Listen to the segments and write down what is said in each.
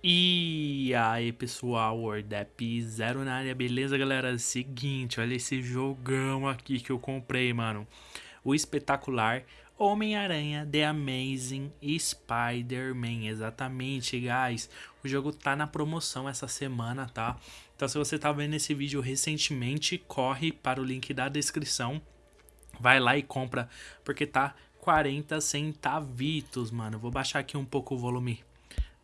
E aí pessoal, Wordap Zero na área, beleza galera? Seguinte, olha esse jogão aqui que eu comprei, mano. O espetacular Homem-Aranha The Amazing Spider-Man, exatamente, guys. O jogo tá na promoção essa semana, tá? Então se você tá vendo esse vídeo recentemente, corre para o link da descrição. Vai lá e compra, porque tá 40 centavitos, mano. Vou baixar aqui um pouco o volume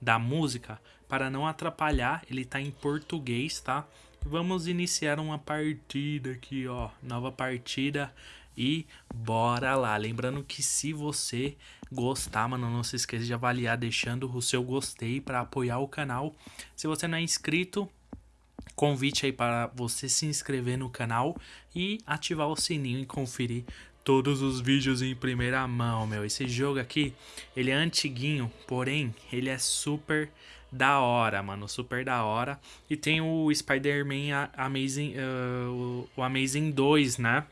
da música para não atrapalhar, ele tá em português, tá? Vamos iniciar uma partida aqui, ó, nova partida e bora lá. Lembrando que se você gostar, mano, não se esqueça de avaliar deixando o seu gostei para apoiar o canal. Se você não é inscrito, convite aí para você se inscrever no canal e ativar o sininho e conferir todos os vídeos em primeira mão, meu. Esse jogo aqui, ele é antiguinho, porém, ele é super da hora, mano, super da hora. E tem o Spider-Man Amazing, uh, o Amazing 2, né?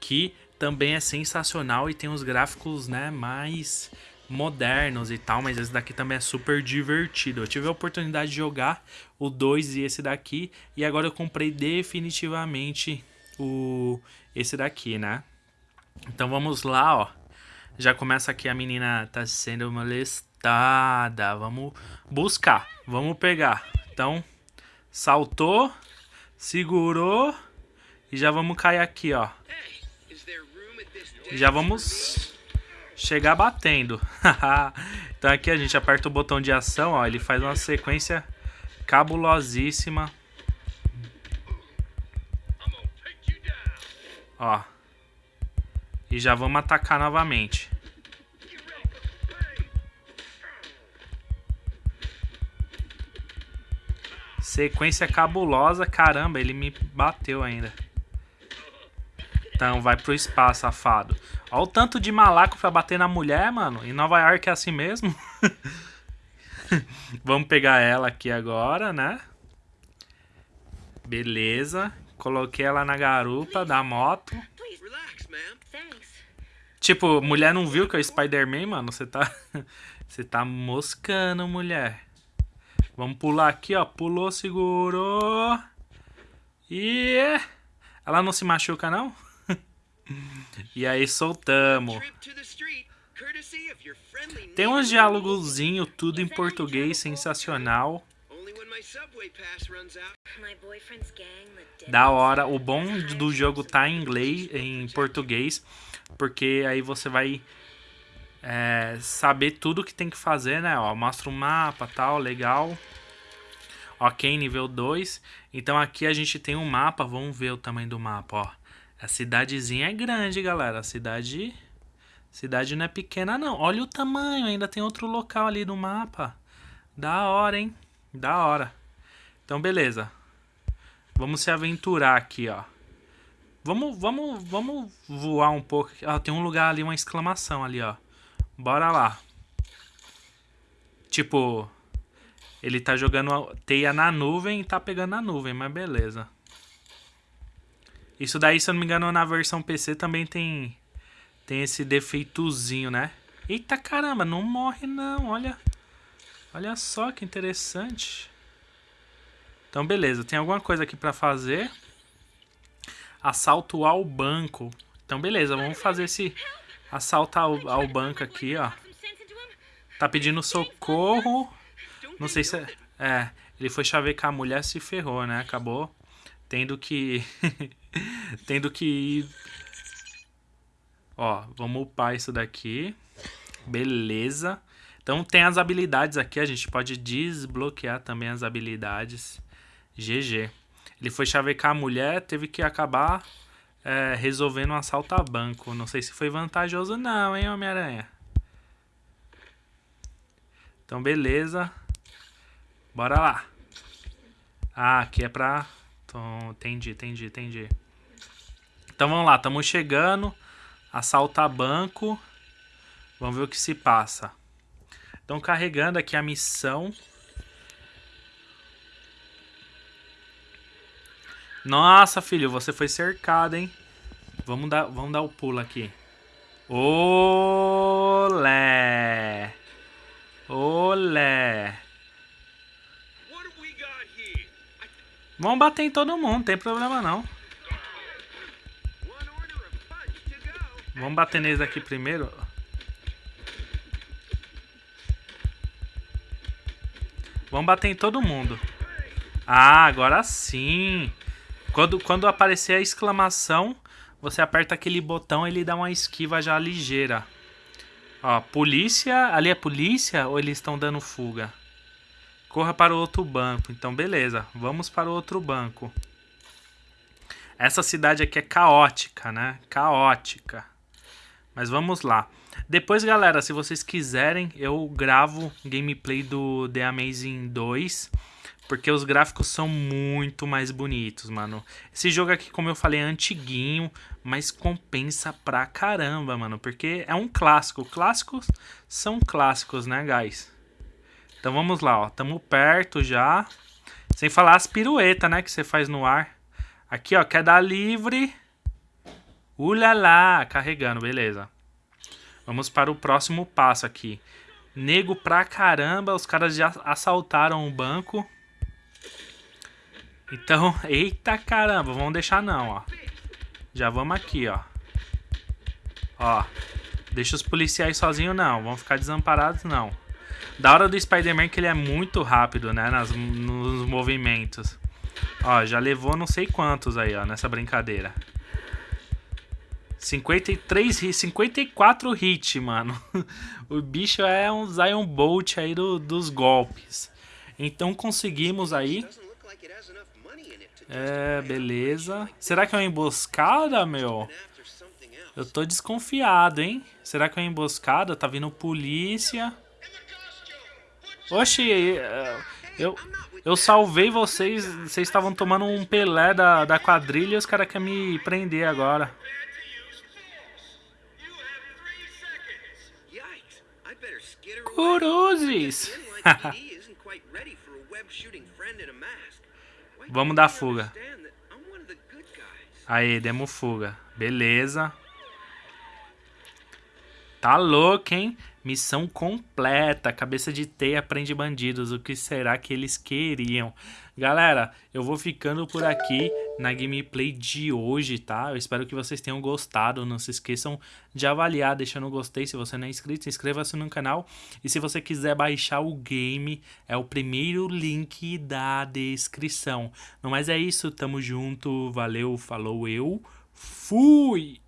Que também é sensacional e tem os gráficos, né, mais modernos e tal, mas esse daqui também é super divertido. Eu tive a oportunidade de jogar o 2 e esse daqui, e agora eu comprei definitivamente o esse daqui, né? Então vamos lá, ó. Já começa aqui a menina tá sendo molestada. Vamos buscar, vamos pegar. Então, saltou, segurou e já vamos cair aqui, ó. Já vamos chegar batendo. então aqui a gente aperta o botão de ação, ó, ele faz uma sequência cabulosíssima. Ó. E já vamos atacar novamente. Sequência cabulosa. Caramba, ele me bateu ainda. Então, vai pro espaço, safado. Olha o tanto de malaco pra bater na mulher, mano. Em Nova York é assim mesmo. Vamos pegar ela aqui agora, né? Beleza. Coloquei ela na garupa da moto. Tipo, mulher não viu que é o Spider-Man, mano? Você tá... Você tá moscando, mulher. Vamos pular aqui, ó. Pulou, segurou. E... Ela não se machuca, não? e aí, soltamos. Tem uns diálogozinho, tudo em português, sensacional. Da hora. O bom do jogo tá em inglês, em português, porque aí você vai é, saber tudo que tem que fazer, né? Ó, mostra o um mapa, tal, legal. Ok, nível 2. Então aqui a gente tem um mapa, vamos ver o tamanho do mapa, ó. A cidadezinha é grande, galera. A cidade cidade não é pequena não. Olha o tamanho, ainda tem outro local ali no mapa. Da hora, hein? Da hora. Então, beleza. Vamos se aventurar aqui, ó. Vamos, vamos, vamos voar um pouco. Ah, tem um lugar ali, uma exclamação ali, ó. Bora lá. Tipo, ele tá jogando teia na nuvem e tá pegando na nuvem, mas beleza. Isso daí, se eu não me engano, na versão PC também tem tem esse defeitozinho, né? Eita caramba, não morre não, olha. Olha só que interessante. Então, beleza. Tem alguma coisa aqui pra fazer. Assalto ao banco. Então, beleza. Vamos fazer esse assalto ao, ao banco aqui, ó. Tá pedindo socorro. Não sei se... É, é ele foi chavecar a mulher, se ferrou, né? Acabou tendo que... tendo que ir... Ó, vamos upar isso daqui. Beleza. Então tem as habilidades aqui, a gente pode desbloquear também as habilidades. GG. Ele foi chavecar a mulher, teve que acabar é, resolvendo um assalto a banco. Não sei se foi vantajoso não, hein, Homem-Aranha. Então, beleza. Bora lá. Ah, aqui é pra... Então, entendi, entendi, entendi. Então, vamos lá. Estamos chegando. Assaltar banco. Vamos ver o que se passa. Estão carregando aqui a missão. Nossa, filho, você foi cercado, hein? Vamos dar, vamos dar o pulo aqui. Olé! Olé! Vamos bater em todo mundo, não tem problema não. Vamos bater neles aqui primeiro. Vamos bater em todo mundo. Ah, agora sim. Quando, quando aparecer a exclamação, você aperta aquele botão e ele dá uma esquiva já ligeira. Ó, polícia. Ali é polícia ou eles estão dando fuga? Corra para o outro banco. Então, beleza. Vamos para o outro banco. Essa cidade aqui é caótica, né? Caótica. Mas vamos lá. Depois, galera, se vocês quiserem, eu gravo gameplay do The Amazing 2. Porque os gráficos são muito mais bonitos, mano. Esse jogo aqui, como eu falei, é antiguinho, mas compensa pra caramba, mano. Porque é um clássico. Clássicos são clássicos, né, guys? Então vamos lá, ó. Tamo perto já. Sem falar as piruetas, né, que você faz no ar. Aqui, ó, queda livre. Ulala, carregando, beleza. Vamos para o próximo passo aqui. Nego pra caramba, os caras já assaltaram o banco. Então, eita caramba, vamos deixar não, ó. Já vamos aqui, ó. Ó, deixa os policiais sozinhos não, vão ficar desamparados não. Da hora do Spider-Man que ele é muito rápido, né, nas, nos movimentos. Ó, já levou não sei quantos aí, ó, nessa brincadeira. 53, 54 hit, mano. o bicho é um Zion Bolt aí do, dos golpes. Então conseguimos aí é, beleza. Será que é uma emboscada, meu? Eu tô desconfiado, hein? Será que é uma emboscada? Tá vindo polícia. Oxi, é, eu, eu salvei vocês. Vocês estavam tomando um pelé da, da quadrilha e os caras querem me prender agora. Cruzes! Vamos dar fuga. Aí, demos fuga. Beleza. Tá louco, hein? Missão completa. Cabeça de teia prende bandidos. O que será que eles queriam? Galera, eu vou ficando por aqui na gameplay de hoje, tá? Eu espero que vocês tenham gostado. Não se esqueçam de avaliar, deixando um gostei. Se você não é inscrito, inscreva-se no canal. E se você quiser baixar o game, é o primeiro link da descrição. Mais é isso, tamo junto. Valeu, falou, eu fui!